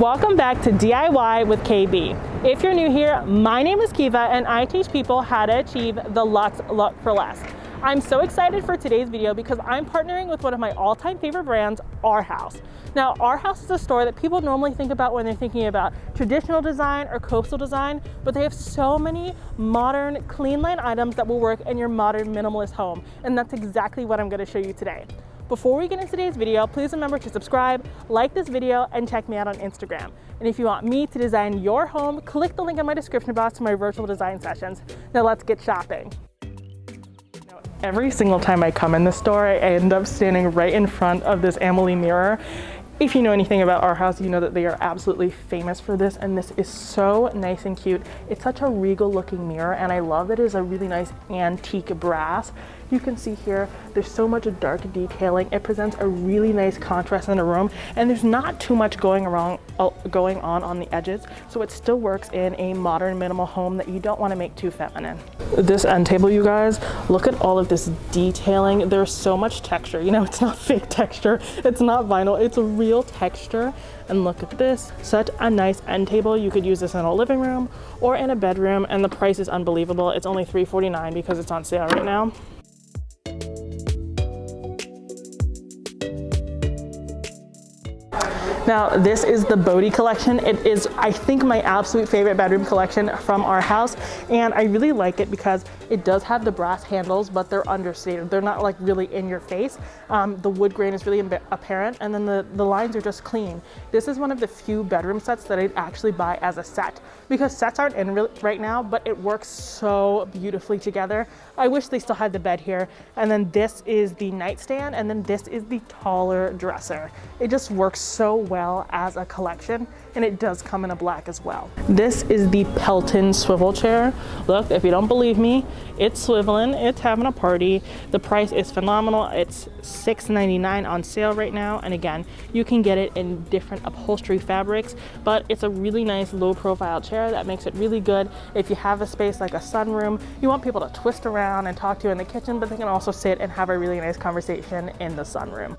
Welcome back to DIY with KB. If you're new here, my name is Kiva and I teach people how to achieve the Luxe look for less. I'm so excited for today's video because I'm partnering with one of my all-time favorite brands, Arhaus. Now, Arhaus is a store that people normally think about when they're thinking about traditional design or coastal design, but they have so many modern, clean line items that will work in your modern minimalist home. And that's exactly what I'm gonna show you today. Before we get into today's video, please remember to subscribe, like this video, and check me out on Instagram. And if you want me to design your home, click the link in my description box to my virtual design sessions. Now let's get shopping. Every single time I come in the store, I end up standing right in front of this Amelie mirror if you know anything about Arhaus, you know that they are absolutely famous for this and this is so nice and cute. It's such a regal looking mirror and I love that it is a really nice antique brass. You can see here, there's so much dark detailing. It presents a really nice contrast in the room and there's not too much going around, uh, going on on the edges. So it still works in a modern minimal home that you don't want to make too feminine. This end table, you guys, look at all of this detailing. There's so much texture. You know, it's not fake texture. It's not vinyl. It's a real texture. And look at this, such a nice end table. You could use this in a living room or in a bedroom and the price is unbelievable. It's only $3.49 because it's on sale right now. Now, this is the Bodhi collection. It is, I think, my absolute favorite bedroom collection from Arhaus. And I really like it because it does have the brass handles, but they're understated. They're not like really in your face. Um, the wood grain is really apparent and then the, the lines are just clean. This is one of the few bedroom sets that I'd actually buy as a set because sets aren't in right now, but it works so beautifully together. I wish they still had the bed here. And then this is the nightstand and then this is the taller dresser. It just works so well as a collection and it does come in a black as well. This is the Pelton swivel chair. Look, if you don't believe me, it's swiveling, it's having a party. The price is phenomenal. It's $6.99 on sale right now. And again, you can get it in different upholstery fabrics, but it's a really nice low profile chair that makes it really good. If you have a space like a sunroom, you want people to twist around and talk to you in the kitchen, but they can also sit and have a really nice conversation in the sunroom.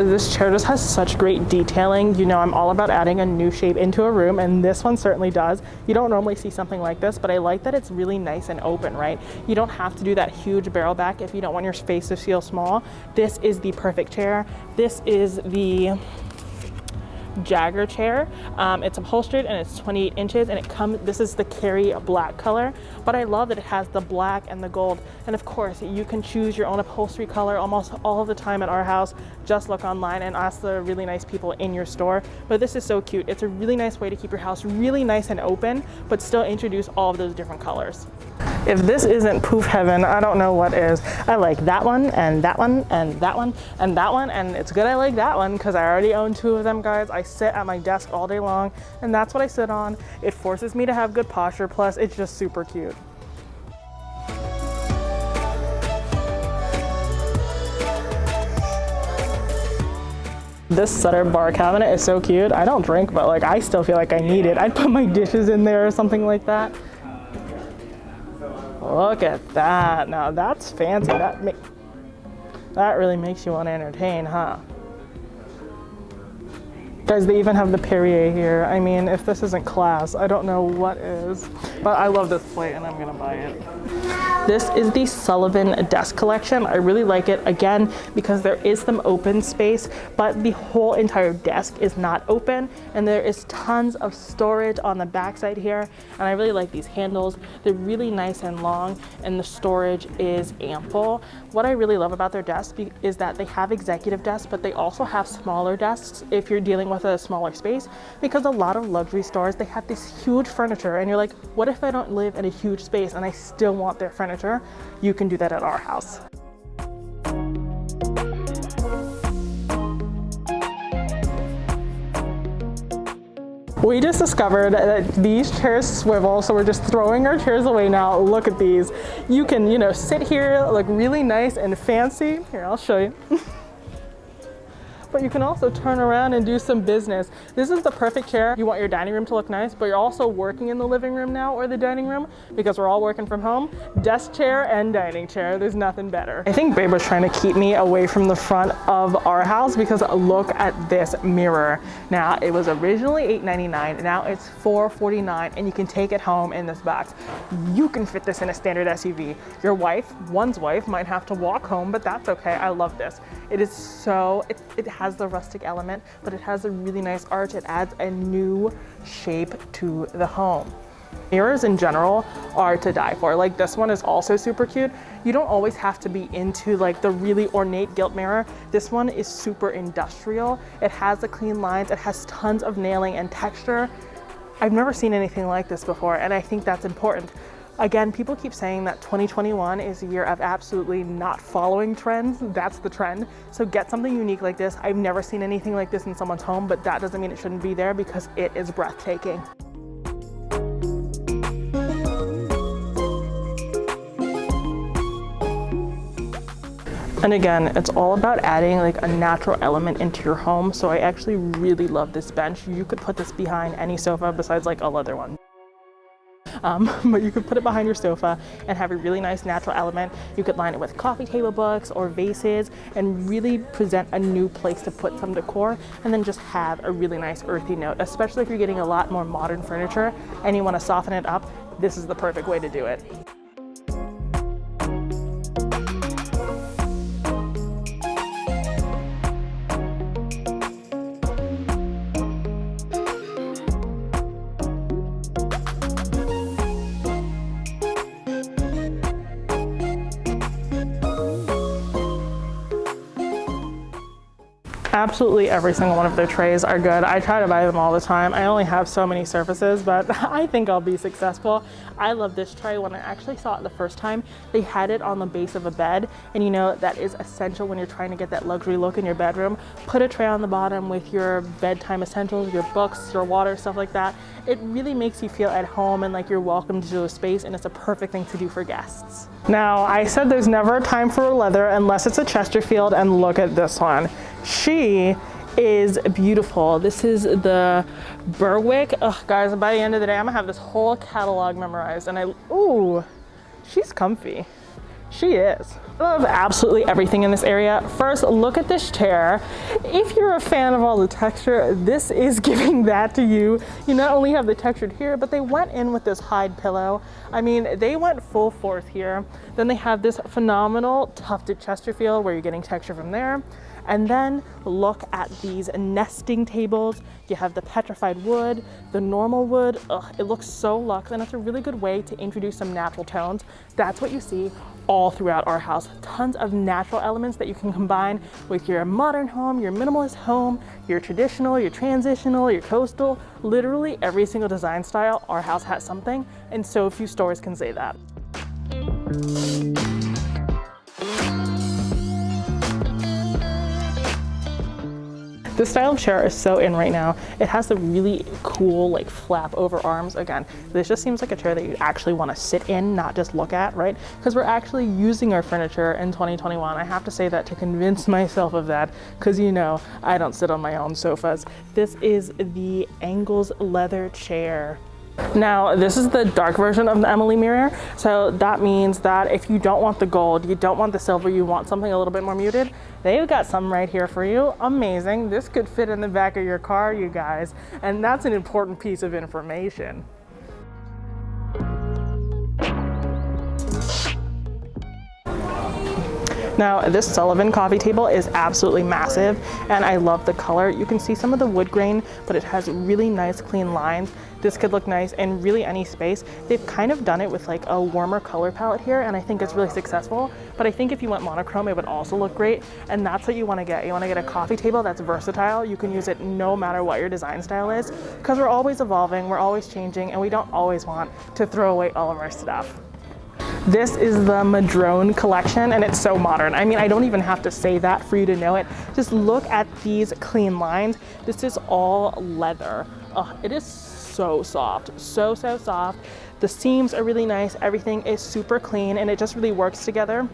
This chair just has such great detailing. You know, I'm all about adding a new shape into a room and this one certainly does. You don't normally see something like this, but I like that it's really nice and open, right? You don't have to do that huge barrel back if you don't want your space to feel small. This is the perfect chair. This is the Jagger chair. Um, it's upholstered and it's 28 inches and it comes, this is the Carrie black color, but I love that it has the black and the gold. And of course, you can choose your own upholstery color almost all the time at Arhaus. Just look online and ask the really nice people in your store. But this is so cute. It's a really nice way to keep your house really nice and open, but still introduce all of those different colors. If this isn't poof heaven, I don't know what is. I like that one and that one and that one and that one. And it's good I like that one because I already own two of them, guys. I sit at my desk all day long and that's what I sit on. It forces me to have good posture. Plus it's just super cute. This Sutter bar cabinet is so cute. I don't drink, but like I still feel like I need it. I'd put my dishes in there or something like that. Look at that. Now that's fancy. That make that really makes you want to entertain, huh? Guys, they even have the Perrier here. I mean, if this isn't class, I don't know what is. But I love this plate and I'm gonna buy it. This is the Sullivan desk collection. I really like it, again, because there is some open space, but the whole entire desk is not open, and there is tons of storage on the backside here, and I really like these handles. They're really nice and long, and the storage is ample. What I really love about their desk is that they have executive desks, but they also have smaller desks if you're dealing with a smaller space, because a lot of luxury stores, they have this huge furniture, and you're like, what if I don't live in a huge space and I still want their furniture? you can do that at Arhaus. We just discovered that these chairs swivel, so we're just throwing our chairs away now. Look at these. You can, you know, sit here, look really nice and fancy. Here, I'll show you. but you can also turn around and do some business. This is the perfect chair. You want your dining room to look nice, but you're also working in the living room now or the dining room because we're all working from home. Desk chair and dining chair, there's nothing better. I think Babe was trying to keep me away from the front of Arhaus because look at this mirror. Now, it was originally $8.99, now it's $4.49, and you can take it home in this box. You can fit this in a standard SUV. Your wife, one's wife, might have to walk home, but that's okay. I love this. It is so, it, it has the rustic element, but it has a really nice arch. It adds a new shape to the home. Mirrors in general are to die for. Like this one is also super cute. You don't always have to be into like the really ornate gilt mirror. This one is super industrial. It has the clean lines. It has tons of nailing and texture. I've never seen anything like this before and I think that's important. Again, people keep saying that 2021 is a year of absolutely not following trends. That's the trend. So get something unique like this. I've never seen anything like this in someone's home, but that doesn't mean it shouldn't be there because it is breathtaking. And again, it's all about adding like a natural element into your home. So I actually really love this bench. You could put this behind any sofa besides like a leather one. Um, but you could put it behind your sofa and have a really nice natural element. You could line it with coffee table books or vases and really present a new place to put some decor and then just have a really nice earthy note, especially if you're getting a lot more modern furniture and you want to soften it up, this is the perfect way to do it. Absolutely every single one of their trays are good. I try to buy them all the time. I only have so many surfaces, but I think I'll be successful. I love this tray. When I actually saw it the first time, they had it on the base of a bed. And you know, that is essential when you're trying to get that luxury look in your bedroom. Put a tray on the bottom with your bedtime essentials, your books, your water, stuff like that. It really makes you feel at home and like you're welcome to a space and it's a perfect thing to do for guests. Now, I said there's never a time for a leather unless it's a Chesterfield and look at this one. She is beautiful. This is the Berwick. Oh, guys, by the end of the day, I'm gonna have this whole catalog memorized and I, ooh, she's comfy. She is. I love absolutely everything in this area. First, look at this chair. If you're a fan of all the texture, this is giving that to you. You not only have the textured here, but they went in with this hide pillow. I mean, they went full force here. Then they have this phenomenal tufted Chesterfield where you're getting texture from there. And then look at these nesting tables. You have the petrified wood, the normal wood. Ugh, it looks so luxe and it's a really good way to introduce some natural tones. That's what you see all throughout Arhaus. Tons of natural elements that you can combine with your modern home, your minimalist home, your traditional, your transitional, your coastal, literally every single design style, Arhaus has something, and so few stores can say that. This style of chair is so in right now. It has the really cool like flap over arms. Again, this just seems like a chair that you actually want to sit in, not just look at, right? Because we're actually using our furniture in 2021. I have to say that to convince myself of that, because you know, I don't sit on my own sofas. This is the Engels leather chair. Now, this is the dark version of the Emily mirror. So that means that if you don't want the gold, you don't want the silver, you want something a little bit more muted, they've got some right here for you. Amazing. This could fit in the back of your car, you guys. And that's an important piece of information. Now this Sullivan coffee table is absolutely massive and I love the color. You can see some of the wood grain, but it has really nice clean lines. This could look nice in really any space. They've kind of done it with like a warmer color palette here and I think it's really successful. But I think if you went monochrome, it would also look great. And that's what you wanna get. You wanna get a coffee table that's versatile. You can use it no matter what your design style is because we're always evolving, we're always changing, and we don't always want to throw away all of our stuff. This is the Madrone collection and it's so modern. I mean, I don't even have to say that for you to know it. Just look at these clean lines. This is all leather. Oh, it is so soft, so, so soft. The seams are really nice. Everything is super clean and it just really works together.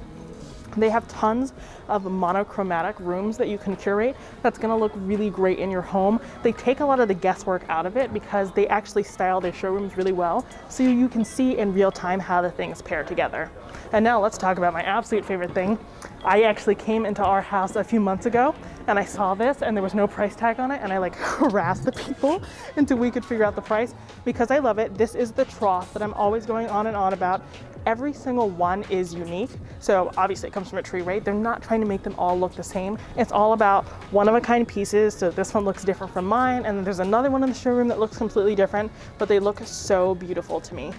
They have tons of monochromatic rooms that you can curate that's gonna look really great in your home. They take a lot of the guesswork out of it because they actually style their showrooms really well so you can see in real time how the things pair together. And now let's talk about my absolute favorite thing. I actually came into Arhaus a few months ago and I saw this and there was no price tag on it and I like harassed the people until we could figure out the price because I love it. This is the trough that I'm always going on and on about. Every single one is unique. So obviously it comes from a tree, right? They're not trying to make them all look the same. It's all about one of a kind pieces. So this one looks different from mine. And then there's another one in the showroom that looks completely different, but they look so beautiful to me.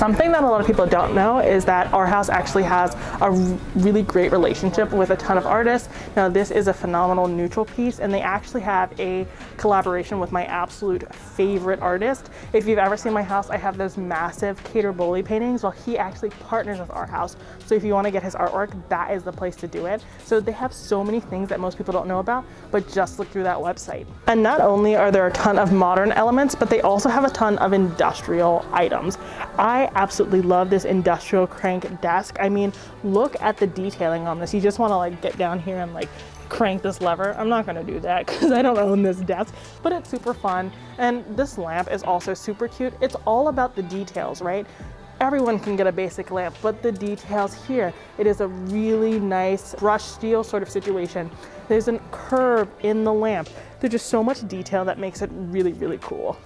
Something that a lot of people don't know is that Arhaus actually has a really great relationship with a ton of artists. Now this is a phenomenal neutral piece and they actually have a collaboration with my absolute favorite artist. If you've ever seen my house, I have those massive Kader Bowley paintings. Well, he actually partners with Arhaus. So if you wanna get his artwork, that is the place to do it. So they have so many things that most people don't know about, but just look through that website. And not only are there a ton of modern elements, but they also have a ton of industrial items. I absolutely love this industrial crank desk. I mean, look at the detailing on this. You just wanna like get down here and like crank this lever. I'm not gonna do that because I don't own this desk, but it's super fun. And this lamp is also super cute. It's all about the details, right? Everyone can get a basic lamp, but the details here, it is a really nice brushed steel sort of situation. There's a curve in the lamp. There's just so much detail that makes it really, really cool.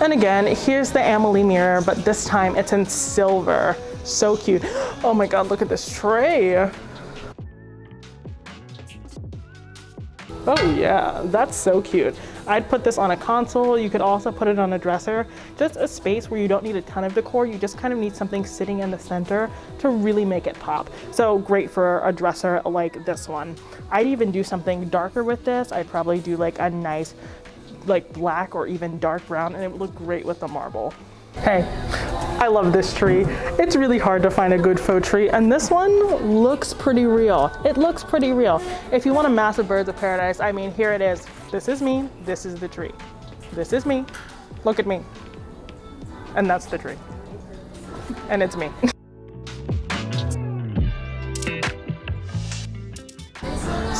And again, here's the Amelie mirror, but this time it's in silver. So cute. Oh my God, look at this tray. Oh yeah, that's so cute. I'd put this on a console. You could also put it on a dresser. Just a space where you don't need a ton of decor. You just kind of need something sitting in the center to really make it pop. So great for a dresser like this one. I'd even do something darker with this. I'd probably do like a nice like black or even dark brown and it would look great with the marble. Hey, I love this tree. It's really hard to find a good faux tree and this one looks pretty real. It looks pretty real. If you want a massive birds of paradise, I mean, here it is. This is me, this is the tree. This is me, look at me. And that's the tree. And it's me.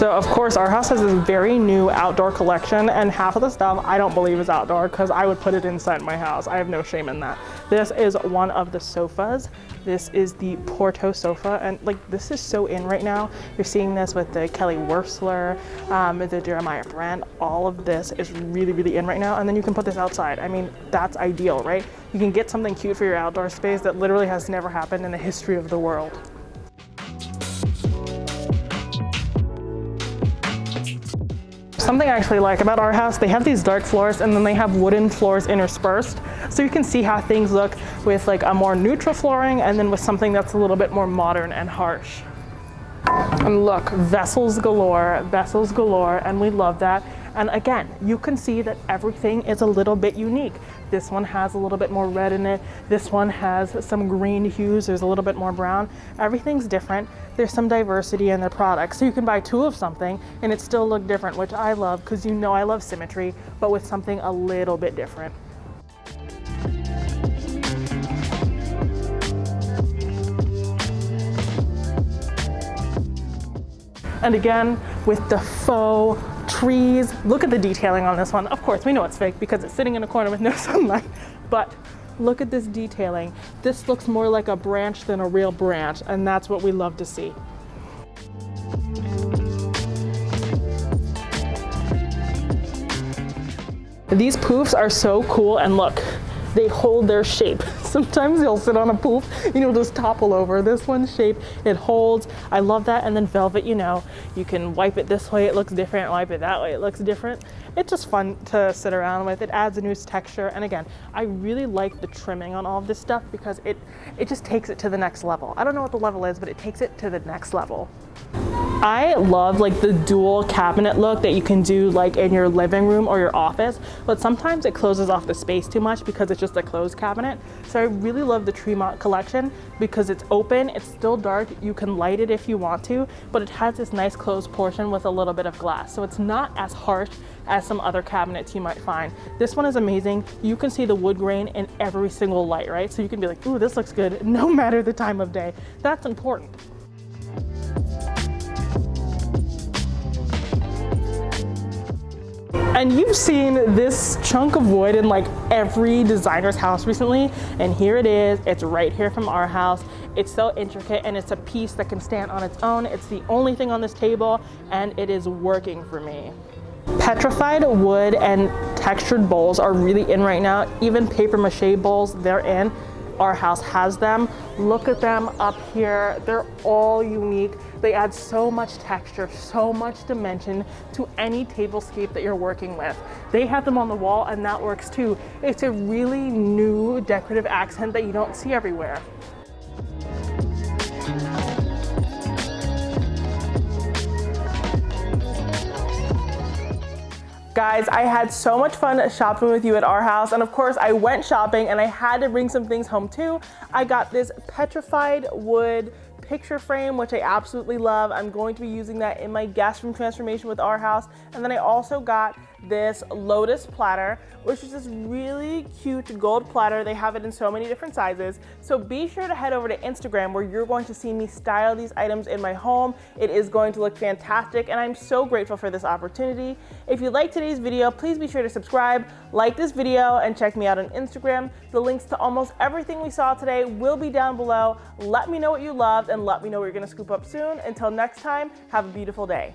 So of course Arhaus has this very new outdoor collection and half of the stuff I don't believe is outdoor because I would put it inside my house. I have no shame in that. This is one of the sofas. This is the Porto sofa and like this is so in right now. You're seeing this with the Kelly Wearstler, um, the Jeremiah Brent. All of this is really, really in right now. And then you can put this outside. I mean, that's ideal, right? You can get something cute for your outdoor space that literally has never happened in the history of the world. Something I actually like about Arhaus, they have these dark floors and then they have wooden floors interspersed. So you can see how things look with like a more neutral flooring and then with something that's a little bit more modern and harsh. And look, vessels galore, vessels galore, and we love that. And again, you can see that everything is a little bit unique. This one has a little bit more red in it. This one has some green hues. There's a little bit more brown. Everything's different. There's some diversity in their products. So you can buy two of something and it still look different, which I love because you know I love symmetry, but with something a little bit different. And again, with the faux trees. Look at the detailing on this one. Of course, we know it's fake because it's sitting in a corner with no sunlight, but look at this detailing. This looks more like a branch than a real branch, and that's what we love to see. These poofs are so cool, and look, they hold their shape. Sometimes you'll sit on a poof and you'll just topple over. This one's shape, it holds. I love that. And then velvet, you know, you can wipe it this way, it looks different. Wipe it that way, it looks different. It's just fun to sit around with. It adds a new texture. And again, I really like the trimming on all of this stuff because it, it just takes it to the next level. I don't know what the level is, but it takes it to the next level. I love like the dual cabinet look that you can do like in your living room or your office, but sometimes it closes off the space too much because it's just a closed cabinet. So I really love the Tremont collection because it's open, it's still dark, you can light it if you want to, but it has this nice closed portion with a little bit of glass. So it's not as harsh as some other cabinets you might find. This one is amazing. You can see the wood grain in every single light, right? So you can be like, ooh, this looks good no matter the time of day. That's important. And you've seen this chunk of wood in like every designer's house recently. And here it is, it's right here from Arhaus. It's so intricate and it's a piece that can stand on its own. It's the only thing on this table and it is working for me. Petrified wood and textured bowls are really in right now. Even paper mache bowls, they're in Arhaus has them. Look at them up here. They're all unique. They add so much texture, so much dimension to any tablescape that you're working with. They have them on the wall and that works too. It's a really new decorative accent that you don't see everywhere. Guys, I had so much fun shopping with you at Arhaus. And of course, I went shopping and I had to bring some things home too. I got this petrified wood picture frame, which I absolutely love. I'm going to be using that in my guest room transformation with Arhaus. And then I also got this lotus platter, which is this really cute gold platter. They have it in so many different sizes. So be sure to head over to Instagram where you're going to see me style these items in my home. It is going to look fantastic and I'm so grateful for this opportunity. If you like today's video, please be sure to subscribe, like this video, and check me out on Instagram. The links to almost everything we saw today will be down below. Let me know what you loved and let me know what you're gonna scoop up soon. Until next time, have a beautiful day.